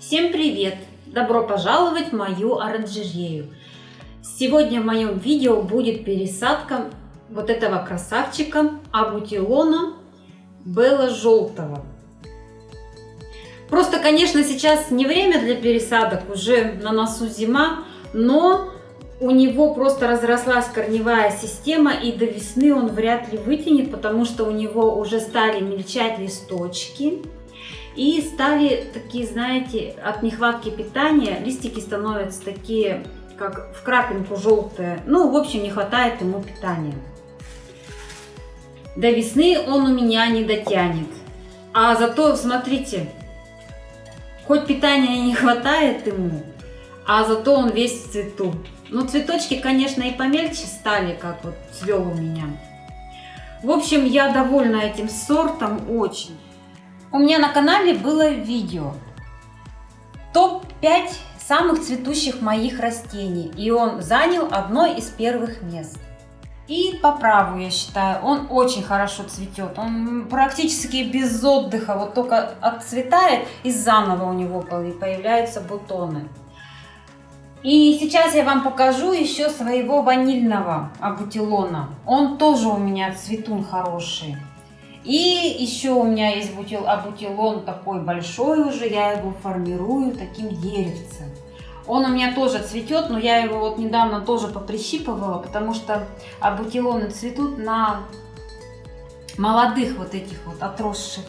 Всем привет! Добро пожаловать в мою оранжерею! Сегодня в моем видео будет пересадка вот этого красавчика абутилона Белла Желтого. Просто, конечно, сейчас не время для пересадок, уже на носу зима, но у него просто разрослась корневая система и до весны он вряд ли вытянет, потому что у него уже стали мельчать листочки. И стали такие, знаете, от нехватки питания листики становятся такие, как в крапинку желтые. Ну, в общем, не хватает ему питания. До весны он у меня не дотянет. А зато, смотрите, хоть питания не хватает ему, а зато он весь в цвету. Ну, цветочки, конечно, и помельче стали, как вот цвел у меня. В общем, я довольна этим сортом очень. У меня на канале было видео топ-5 самых цветущих моих растений. И он занял одно из первых мест. И по праву, я считаю, он очень хорошо цветет. Он практически без отдыха, вот только отцветает и заново у него появляются бутоны. И сейчас я вам покажу еще своего ванильного абутилона. Он тоже у меня цветун хороший. И еще у меня есть бутил, абутилон такой большой уже, я его формирую таким деревцем. Он у меня тоже цветет, но я его вот недавно тоже поприщипывала, потому что абутилоны цветут на молодых вот этих вот отросших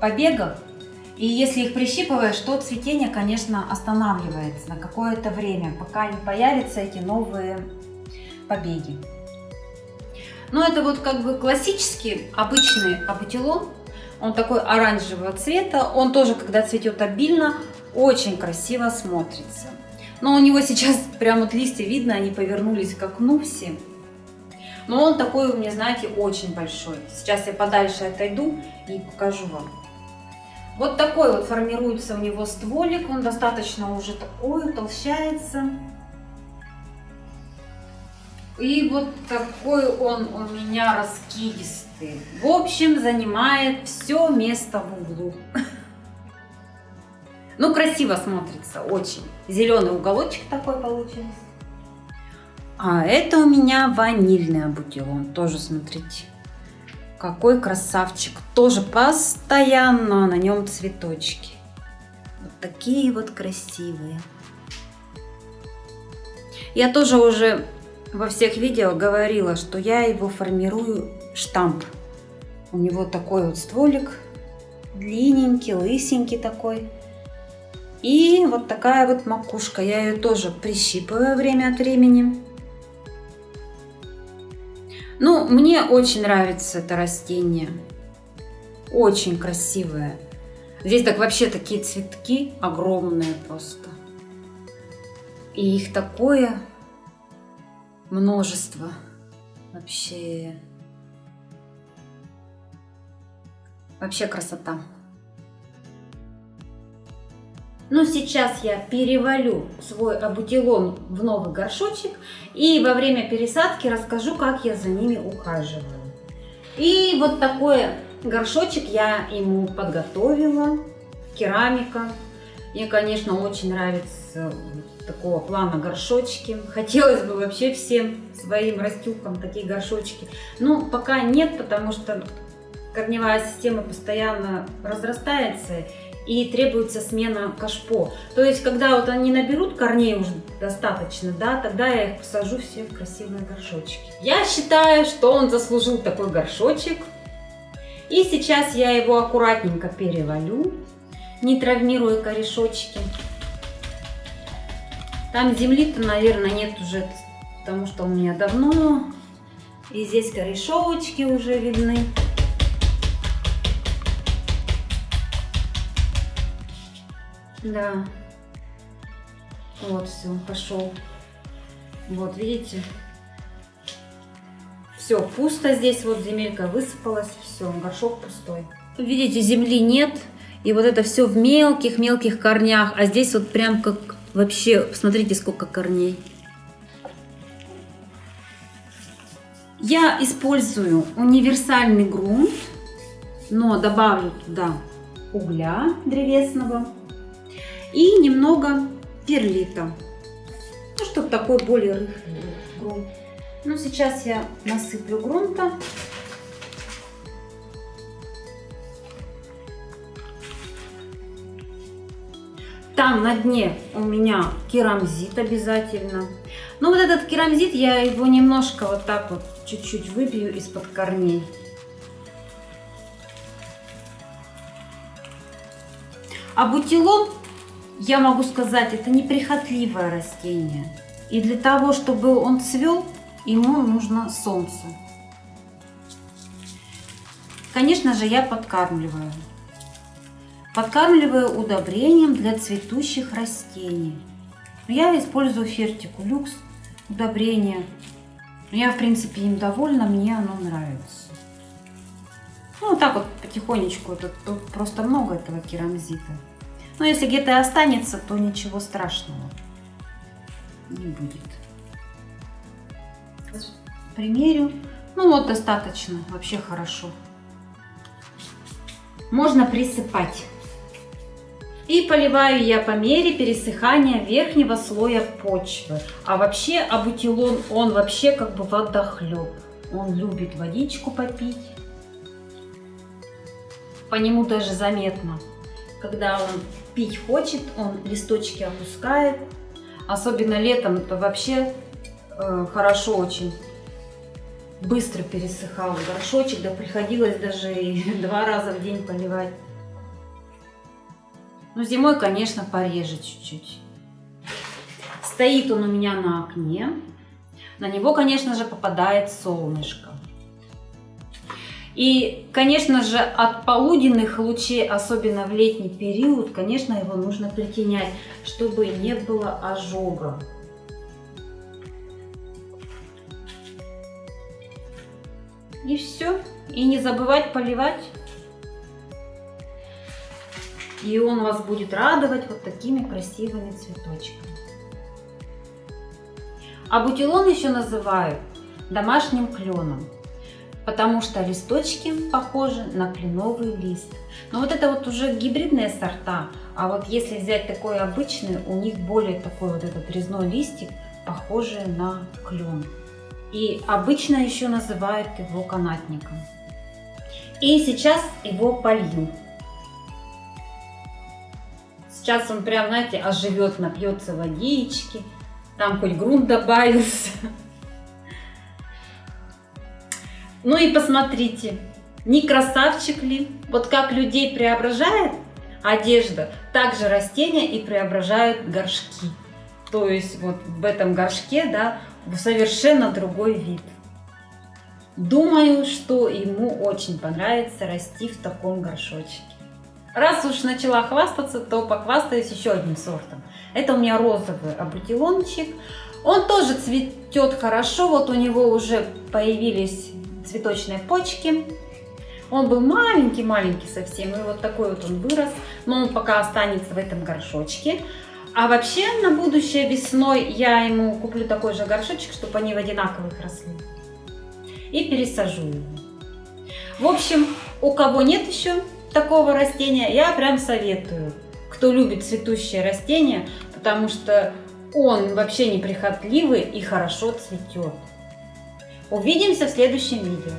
побегах. И если их прищипываешь, то цветение, конечно, останавливается на какое-то время, пока не появятся эти новые побеги. Но это вот как бы классический, обычный абутилон. Он такой оранжевого цвета. Он тоже, когда цветет обильно, очень красиво смотрится. Но у него сейчас прям вот листья видно, они повернулись к окну все. Но он такой у меня, знаете, очень большой. Сейчас я подальше отойду и покажу вам. Вот такой вот формируется у него стволик. Он достаточно уже такой, толщается. И вот такой он у меня раскидистый. В общем, занимает все место в углу. Ну, красиво смотрится, очень. Зеленый уголочек такой получился. А это у меня ванильный абутилон. Тоже, смотрите, какой красавчик. Тоже постоянно на нем цветочки. Вот такие вот красивые. Я тоже уже во всех видео говорила, что я его формирую штамп. У него такой вот стволик, длинненький, лысенький такой. И вот такая вот макушка. Я ее тоже прищипываю время от времени. Ну, мне очень нравится это растение. Очень красивое. Здесь так вообще такие цветки огромные просто. И их такое множество. Вообще... Вообще красота. Ну, сейчас я перевалю свой абутилон в новый горшочек и во время пересадки расскажу, как я за ними ухаживаю. И вот такой горшочек я ему подготовила, керамика. Мне, конечно, очень нравится такого плана горшочки. Хотелось бы вообще всем своим растюкам такие горшочки. Но пока нет, потому что корневая система постоянно разрастается и требуется смена кашпо. То есть, когда вот они наберут корней уже достаточно, да, тогда я их посажу все в красивые горшочки. Я считаю, что он заслужил такой горшочек. И сейчас я его аккуратненько перевалю, не травмируя корешочки. Там земли-то, наверное, нет уже, потому что у меня давно. И здесь корешочки уже видны. Да. Вот, все, пошел. Вот, видите? Все, пусто здесь, вот земелька высыпалась, все, горшок пустой. Видите, земли нет, и вот это все в мелких-мелких корнях, а здесь вот прям как Вообще, посмотрите, сколько корней. Я использую универсальный грунт, но добавлю туда угля древесного. И немного перлита. Ну, чтобы такой более рыхлый грунт. Ну, сейчас я насыплю грунта. Там на дне у меня керамзит обязательно. Ну вот этот керамзит, я его немножко вот так вот чуть-чуть выбью из-под корней. А бутилон, я могу сказать, это неприхотливое растение. И для того, чтобы он цвел, ему нужно солнце. Конечно же, я подкармливаю. Подкармливаю удобрением для цветущих растений. Я использую фертику люкс удобрение. Я, в принципе, им довольна, мне оно нравится. Ну, так вот потихонечку, тут, тут просто много этого керамзита. Но если где-то и останется, то ничего страшного не будет. Примерю. Ну вот, достаточно, вообще хорошо. Можно присыпать. И поливаю я по мере пересыхания верхнего слоя почвы. А вообще абутилон, он вообще как бы водохлеб. Он любит водичку попить. По нему даже заметно, когда он пить хочет, он листочки опускает. Особенно летом, то вообще э, хорошо очень быстро пересыхал горшочек, да приходилось даже и два раза в день поливать. Но ну, зимой, конечно, пореже чуть-чуть. Стоит он у меня на окне. На него, конечно же, попадает солнышко. И, конечно же, от полуденных лучей, особенно в летний период, конечно, его нужно притенять, чтобы не было ожога. И все. И не забывать поливать и он вас будет радовать вот такими красивыми цветочками. А бутилон еще называют домашним кленом, потому что листочки похожи на кленовый лист. Но вот это вот уже гибридные сорта, а вот если взять такой обычный, у них более такой вот этот резной листик, похожий на клен. И обычно еще называют его канатником. И сейчас его полью. Сейчас он прям, знаете, оживет, напьется водички. Там хоть грунт добавился. Ну и посмотрите, не красавчик ли? Вот как людей преображает одежда, так же растения и преображают горшки. То есть вот в этом горшке, да, совершенно другой вид. Думаю, что ему очень понравится расти в таком горшочке. Раз уж начала хвастаться, то похвастаюсь еще одним сортом. Это у меня розовый абутилончик. Он тоже цветет хорошо, вот у него уже появились цветочные почки. Он был маленький-маленький совсем, и вот такой вот он вырос, но он пока останется в этом горшочке. А вообще на будущее весной я ему куплю такой же горшочек, чтобы они в одинаковых росли. И пересажу его. В общем, у кого нет еще такого растения, я прям советую. Кто любит цветущее растение, потому что он вообще неприхотливый и хорошо цветет. Увидимся в следующем видео.